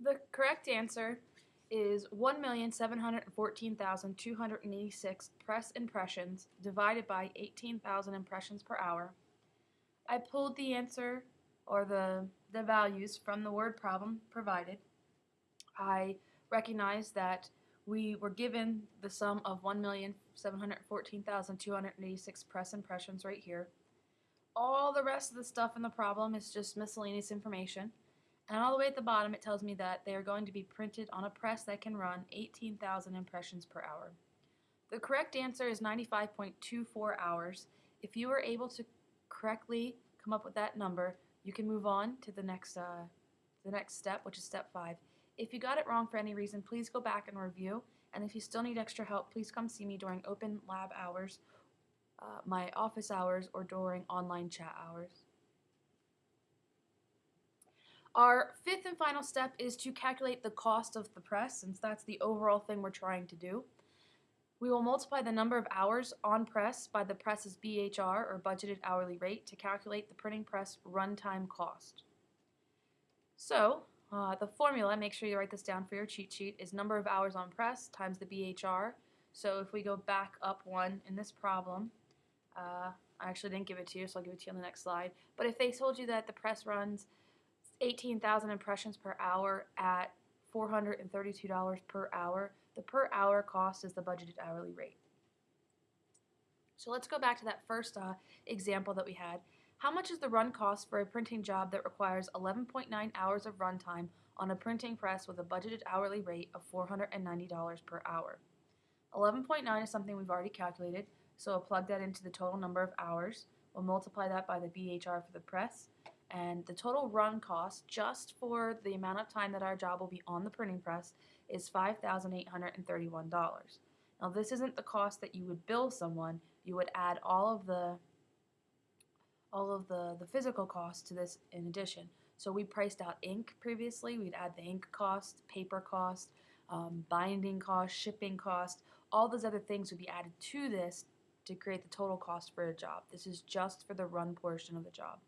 The correct answer is 1,714,286 press impressions divided by 18,000 impressions per hour. I pulled the answer or the, the values from the word problem provided. I recognize that we were given the sum of 1,714,286 press impressions right here. All the rest of the stuff in the problem is just miscellaneous information. And all the way at the bottom it tells me that they are going to be printed on a press that can run 18,000 impressions per hour. The correct answer is 95.24 hours. If you were able to correctly come up with that number, you can move on to the next, uh, the next step, which is step 5. If you got it wrong for any reason, please go back and review. And if you still need extra help, please come see me during open lab hours, uh, my office hours, or during online chat hours. Our fifth and final step is to calculate the cost of the press, since that's the overall thing we're trying to do. We will multiply the number of hours on press by the press's BHR, or budgeted hourly rate, to calculate the printing press runtime cost. So, uh, the formula, make sure you write this down for your cheat sheet, is number of hours on press times the BHR. So if we go back up one in this problem, uh, I actually didn't give it to you, so I'll give it to you on the next slide. But if they told you that the press runs 18,000 impressions per hour at $432 per hour. The per hour cost is the budgeted hourly rate. So let's go back to that first uh, example that we had. How much is the run cost for a printing job that requires 11.9 hours of runtime on a printing press with a budgeted hourly rate of $490 per hour? 11.9 is something we've already calculated, so we'll plug that into the total number of hours. We'll multiply that by the BHR for the press, and the total run cost just for the amount of time that our job will be on the printing press is $5,831. Now this isn't the cost that you would bill someone, you would add all of the all of the, the physical costs to this in addition. So we priced out ink previously, we'd add the ink cost, paper cost, um, binding cost, shipping cost, all those other things would be added to this to create the total cost for a job. This is just for the run portion of the job.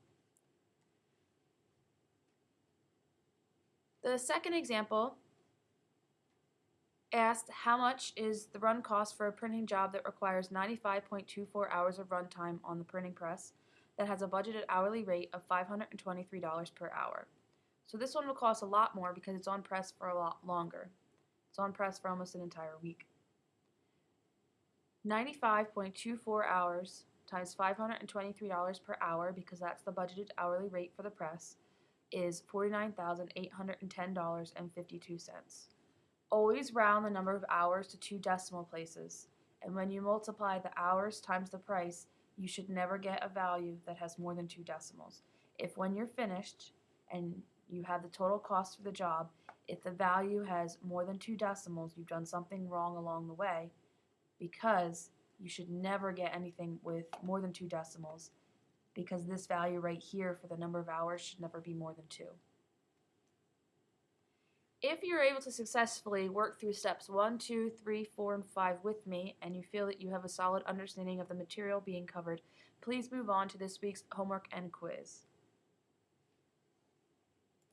The second example asked how much is the run cost for a printing job that requires 95.24 hours of runtime on the printing press that has a budgeted hourly rate of $523 per hour. So this one will cost a lot more because it's on press for a lot longer. It's on press for almost an entire week. 95.24 hours times $523 per hour because that's the budgeted hourly rate for the press is $49,810.52. Always round the number of hours to two decimal places, and when you multiply the hours times the price, you should never get a value that has more than two decimals. If when you're finished and you have the total cost for the job, if the value has more than two decimals, you've done something wrong along the way because you should never get anything with more than two decimals because this value right here for the number of hours should never be more than 2. If you're able to successfully work through steps 1, 2, 3, 4, and 5 with me, and you feel that you have a solid understanding of the material being covered, please move on to this week's homework and quiz.